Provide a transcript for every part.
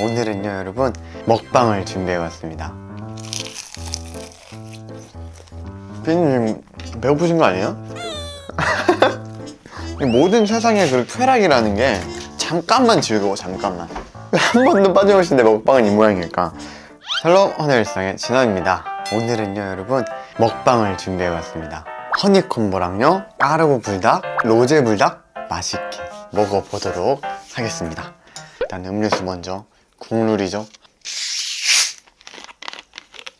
오늘은요 여러분 먹방을 준비해봤습니다. 피디님 배고프신 거 아니에요? 이 모든 세상의 그 쾌락이라는 게 잠깐만 즐거워 잠깐만. 왜 한 번도 빠짐없이 내 먹방은 이 모양일까. Hello 허니일상의 진원입니다. 오늘은요 여러분 먹방을 준비해봤습니다. 허니콤보랑요 까르보 불닭, 로제 불닭 맛있게 먹어보도록 하겠습니다. 일단 음료수 먼저 국룰이죠?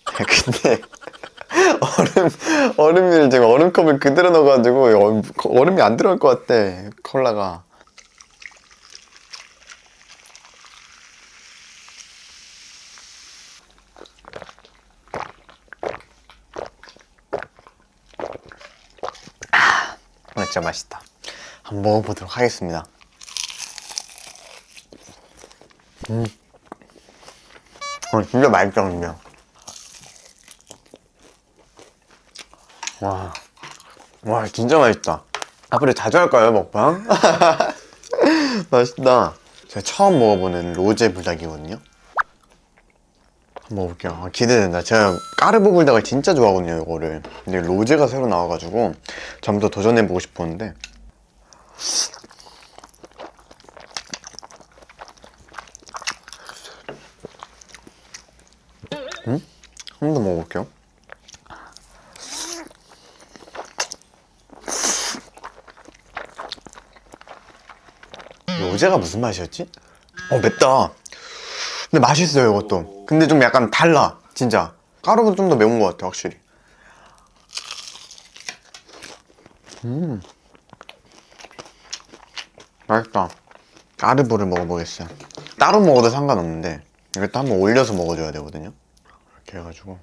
근데 얼음, 얼음을 제가 얼음컵을 그대로 넣어가지고 얼음- 얼음이 안 들어갈 것 같대 콜라가. 아, 진짜 맛있다. 한번 먹어보도록 하겠습니다. 음. 어, 진짜 맛있다 근데 와, 와 진짜 맛있다. 앞으로 자주 할까요 먹방? 맛있다. 제가 처음 먹어보는 로제 불닭이거든요. 한번 먹어볼게요. 아, 기대된다. 제가 까르보 불닭을 진짜 좋아하거든요 이거를. 근데 로제가 새로 나와가지고 전부 더 도전해보고 싶었는데 음? 한 번 더 먹어볼게요. 로제가 무슨 맛이었지? 어 맵다. 근데 맛있어요 이것도. 근데 좀 약간 달라 진짜. 까르보다 좀더 매운 것 같아 확실히. 음. 맛있다. 까르보를 먹어보겠어요. 따로 먹어도 상관없는데 이것도 한번 올려서 먹어줘야 되거든요 이렇게 해가지고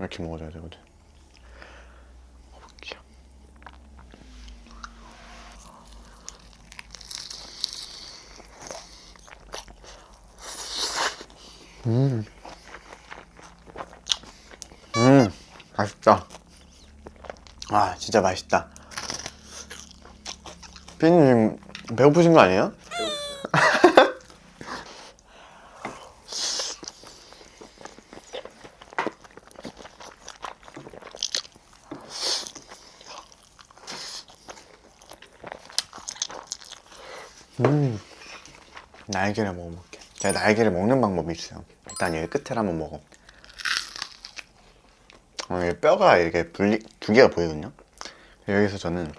이렇게 먹어줘야 되거든. 먹어볼게요. 음. 맛있다. 아 진짜 맛있다. 피디님 배고프신 거 아니에요? 날개를 먹어볼게. 제가 날개를 먹는 방법이 있어요. 일단 여기 끝을 한번 먹어. 어, 여기 뼈가 이렇게 분리 두 개가 보이거든요? 여기서 저는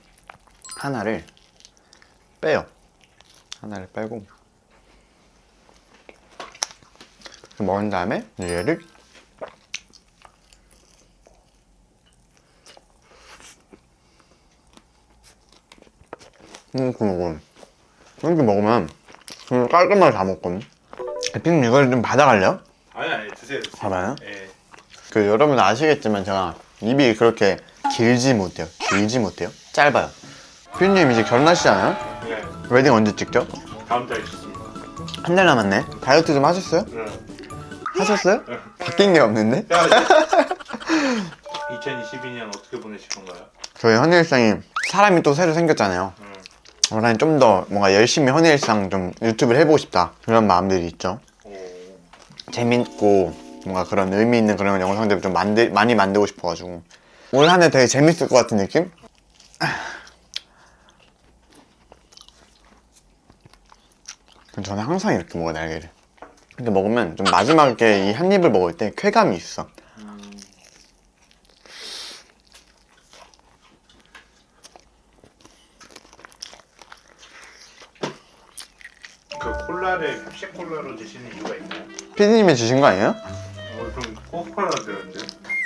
하나를 빼요. 하나를 빼고. 먹은 다음에 얘를 이렇게 먹으면 이렇게 먹으면 그냥 깔끔하게 다 먹거든 피님 이걸 좀 받아갈래요? 아니 아니 드세요 드세요 봐봐요 예. 그 여러분 아시겠지만 제가 입이 그렇게 길지 못해요 길지 못해요 짧아요 피디님 이제 결혼하시잖아요 네 웨딩 언제 찍죠? 다음 달에 있습니다 한 달 남았네 다이어트 좀 하셨어요? 네. 하셨어요? 바뀐 게 없는데? 2022년 어떻게 보내실 건가요? 저희 헌일상이 사람이 또 새로 생겼잖아요 음. 원래 좀 더 뭔가 열심히 헌일상 좀 유튜브를 해보고 싶다 그런 마음들이 있죠 오. 재밌고 뭔가 그런 의미 있는 그런 영상들을 좀 만들, 많이 만들고 싶어가지고 올 한 해 되게 재밌을 것 같은 느낌? 저는 항상 이렇게 먹어요 날개를 근데 먹으면 좀 마지막에 이 한 입을 먹을 때 쾌감이 있어 그 콜라를 펩시 콜라로 드시는 이유가 있나요? 피디님이 주신 거 아니에요? 어, 좀 코카콜라 들었는데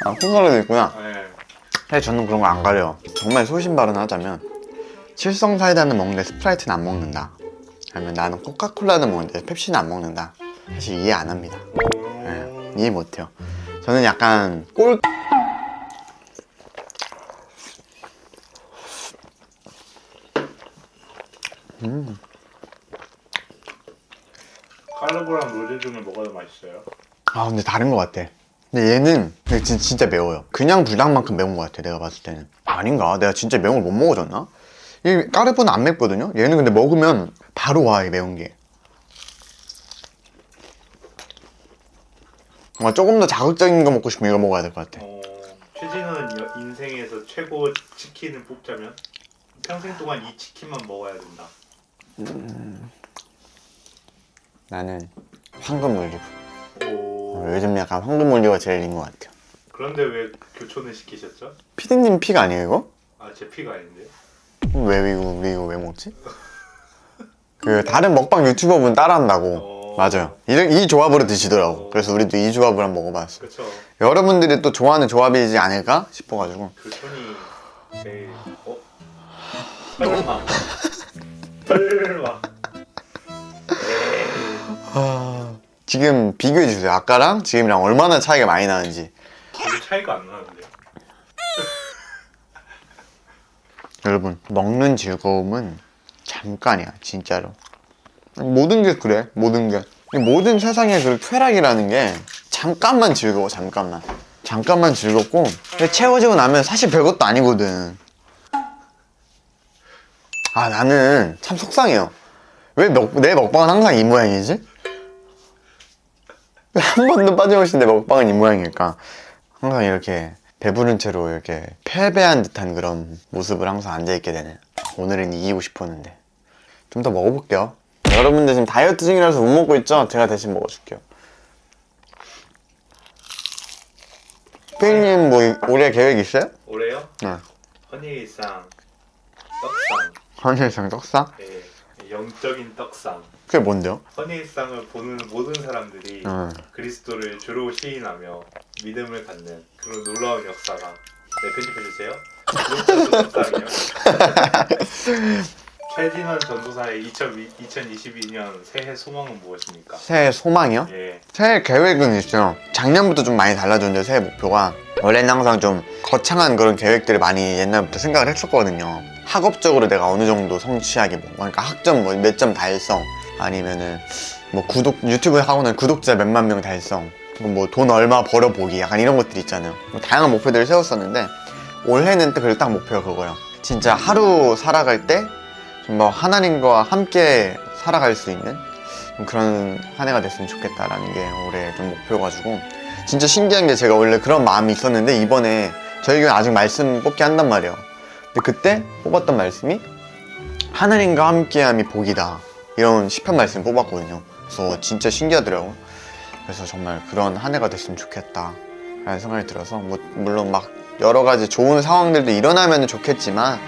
아 콩가루도 있구나. 네. 사실 저는 그런 거 안 가려요. 정말 소신 발언 하자면 칠성 사이다는 먹는데 스프라이트는 안 먹는다. 아니면 나는 코카콜라는 먹는데 펩시는 안 먹는다. 사실 이해 안 합니다. 예, 이해 못해요. 저는 약간 꼴 맛있어요? 아 근데 다른 것 같아 근데 얘는 진, 진짜 매워요 그냥 불닭만큼 매운 것 같아 내가 봤을 때는 아닌가? 내가 진짜 매운 걸 못 먹어줬나? 이 까르보는 안 맵거든요? 얘는 근데 먹으면 바로 와이 매운 게 뭔가 조금 더 자극적인 거 먹고 싶으면 이거 먹어야 될 것 같아 어, 최진은 인생에서 최고 치킨을 뽑자면? 평생 동안 이 치킨만 먹어야 된다 음, 나는 황금 올리브 요즘 약간 황금 올리브가 제일인 것 같아요 그런데 왜 교촌을 시키셨죠? 피디님 픽 아니에요 이거? 아제 피가 아닌데. 그럼 왜 이거 왜 이거 왜 먹지? 그 다른 먹방 유튜버분 따라한다고 어. 맞아요 이, 이 조합으로 드시더라고 그래서 우리도 이 조합을 한번 먹어봤어 그렇죠. 여러분들이 또 좋아하는 조합이지 않을까 싶어가지고 교촌이 제일 어? 설마. 설마. 지금 비교해 주세요. 아까랑 지금이랑 얼마나 차이가 많이 나는지. 차이가 안 나는데요. 여러분 먹는 즐거움은 잠깐이야 진짜로. 모든 게 그래 모든 게. 모든 세상의 그 쾌락이라는 게 잠깐만 즐거워 잠깐만. 잠깐만 즐겁고 채워지고 나면 사실 별것도 아니거든. 아 나는 참 속상해요. 왜 내 먹방은 항상 이 모양이지? 왜 한 번도 빠짐없이 내 먹방은 이 모양일까 항상 이렇게 배부른 채로 이렇게 패배한 듯한 그런 모습을 항상 앉아있게 되네 오늘은 이기고 싶었는데 좀 더 먹어볼게요 여러분들 지금 다이어트 중이라서 못 먹고 있죠? 제가 대신 먹어줄게요 피디님 뭐 올해 계획 있어요? 올해요? 네 헌일상 떡상. 헌일상 떡상? 예, 영적인 떡상. 그게 뭔데요? 헌일상을 보는 모든 사람들이 음. 그리스도를 주로 시인하며 믿음을 갖는 그런 놀라운 역사가 네 편집해 주세요. 떡상이요. 최진원 전도사의 2022년 새해 소망은 무엇입니까? 새해 소망이요? 예, 새해 계획은 있어요. 작년부터 좀 많이 달라졌는데 새해 목표가 원래는 항상 좀 거창한 그런 계획들을 많이 옛날부터 생각을 했었거든요. 학업적으로 내가 어느 정도 성취하기 뭐 그러니까 학점 뭐 몇 점 달성 아니면은 뭐 구독 유튜브 하고는 구독자 몇만 명 달성 뭐 돈 얼마 벌어보기 약간 이런 것들 있잖아요. 뭐 다양한 목표들을 세웠었는데 올해는 또 그래도 딱 목표가 그거예요. 진짜 하루 살아갈 때좀뭐 하나님과 함께 살아갈 수 있는 좀 그런 한 해가 됐으면 좋겠다라는 게 올해 좀 목표가지고 진짜 신기한 게 제가 원래 그런 마음이 있었는데 이번에 저희 교회 아직 말씀 뽑기 한단 말이에요 근데 그때 뽑았던 말씀이 하나님과 함께함이 복이다. 이런 시편 말씀 뽑았거든요. 그래서 진짜 신기하더라고요 그래서 정말 그런 한 해가 됐으면 좋겠다. 라는 생각이 들어서 뭐 물론 막 여러 가지 좋은 상황들도 일어나면 좋겠지만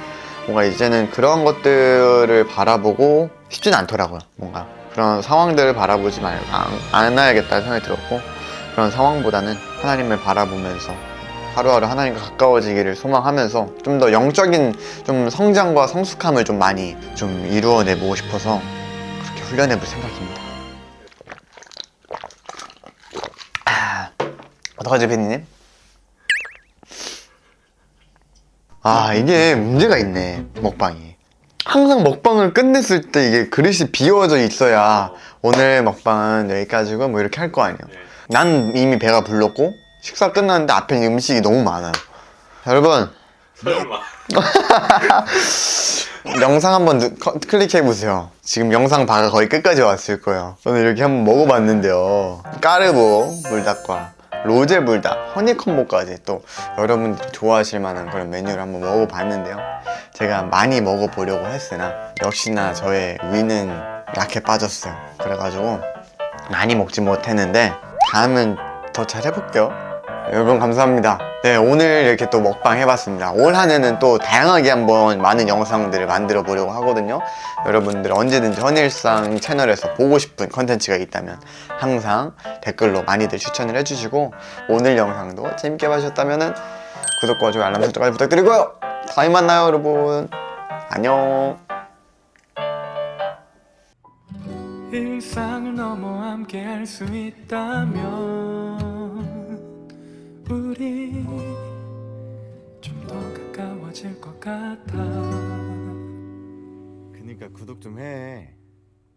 뭔가 이제는 그런 것들을 바라보고 쉽진 않더라고요. 뭔가. 그런 상황들을 바라보지 말고 안, 않아야겠다는 생각이 들었고 그런 상황보다는 하나님을 바라보면서 하루하루 하나님과 가까워지기를 소망하면서 좀 더 영적인 좀 성장과 성숙함을 좀 많이 좀 이루어내보고 싶어서 그렇게 훈련해볼 생각입니다. 아, 어떡하지, 팬님? 아 이게 문제가 있네 먹방이 항상 먹방을 끝냈을 때 이게 그릇이 비워져 있어야 오늘 먹방은 여기까지고 뭐 이렇게 할 거 아니야 네. 난 이미 배가 불렀고 식사 끝났는데 앞에 음식이 너무 많아요. 여러분. 설마. 영상 한번 클릭해보세요. 지금 영상 바가 거의 끝까지 왔을 거예요. 저는 이렇게 한번 먹어봤는데요. 까르보 불닭과 로제 불닭, 허니콤보까지 또 여러분들이 좋아하실 만한 그런 메뉴를 한번 먹어봤는데요. 제가 많이 먹어보려고 했으나 역시나 저의 위는 약해 빠졌어요. 그래가지고 많이 먹지 못했는데 다음은 더 잘 해볼게요 여러분 감사합니다. 네 오늘 이렇게 또 먹방 해봤습니다. 올 한 해는 또 다양하게 한번 많은 영상들을 만들어 보려고 하거든요. 여러분들 언제든지 헌일상 채널에서 보고 싶은 컨텐츠가 있다면 항상 댓글로 많이들 추천을 해주시고 오늘 영상도 재밌게 봐주셨다면 구독과 좋아요 알람 설정까지 부탁드리고요. 다음에 만나요 여러분. 안녕. 일상을 넘어 함께 할 수 있다면 우리 좀 더 가까워질 것 같아. 그니까 구독 좀해